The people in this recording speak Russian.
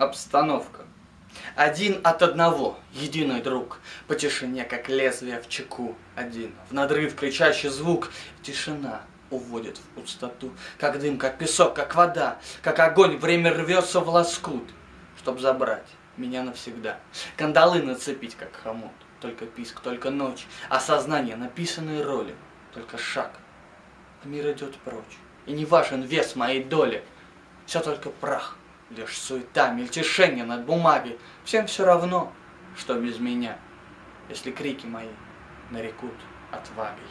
Остановка. Один от одного, единый друг, По тишине, как лезвие в чеку. Один, в надрыв кричащий звук, Тишина уводит в пустоту, Как дым, как песок, как вода, Как огонь, время рвется в лоскут, Чтоб забрать меня навсегда. Кандалы нацепить, как хомут, Только писк, только ночь, Осознание написанной роли, Только шаг, а мир идет прочь. И не важен вес моей доли, Все только прах, Лишь суета, мельтешение над бумагой. Всем все равно, что без меня, Если крики мои нарекут отвагой.